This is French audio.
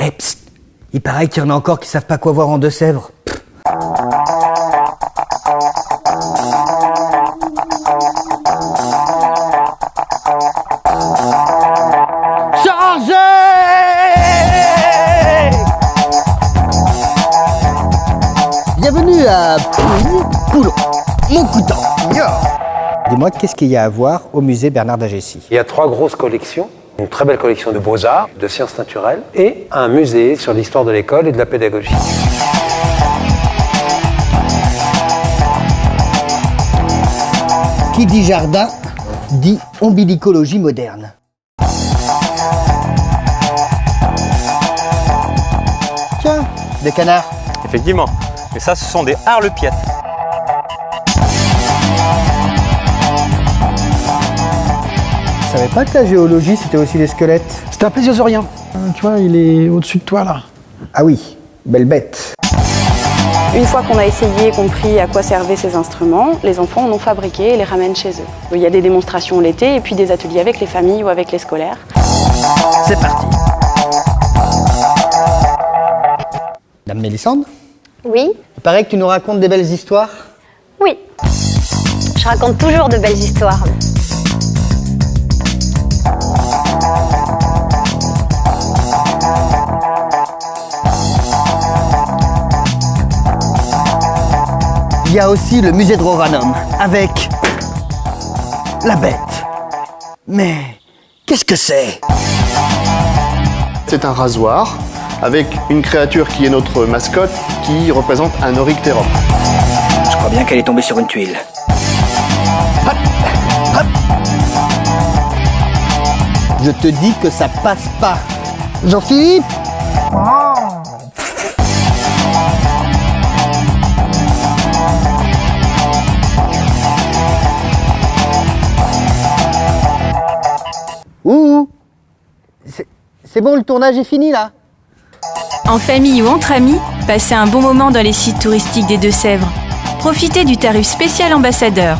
Eh, psst Il paraît qu'il y en a encore qui savent pas quoi voir en Deux-Sèvres. Bienvenue à Poulon, mon couteau. Dis-moi, qu'est-ce qu'il y a à voir au musée Bernard d'Agessi? Il y a trois grosses collections. Une très belle collection de beaux-arts, de sciences naturelles et un musée sur l'histoire de l'école et de la pédagogie. Qui dit jardin dit ombilicologie moderne. Tiens, des canards. Effectivement. Mais ça, ce sont des harlepiettes. Je savais pas que la géologie c'était aussi des squelettes. C'est un plésiosaurien. Euh, Tu vois, il est au-dessus de toi là. Ah oui, belle bête. Une fois qu'on a essayé et compris à quoi servaient ces instruments, les enfants en ont fabriqué et les ramènent chez eux. Il y a des démonstrations l'été et puis des ateliers avec les familles ou avec les scolaires. C'est parti. Dame Mélissande, Oui, il paraît que tu nous racontes des belles histoires. oui. Je raconte toujours de belles histoires. Y a aussi le musée de Roranum avec la bête. Mais qu'est-ce que c'est? C'est un rasoir avec une créature qui est notre mascotte qui représente un Oryctérum. Je crois bien qu'elle est tombée sur une tuile. Hop, hop. Je te dis que ça passe pas. Jean-Philippe? Ouh C'est- bon, le tournage est fini là En famille ou entre amis, passez un bon moment dans les sites touristiques des Deux-Sèvres. Profitez du tarif spécial ambassadeur.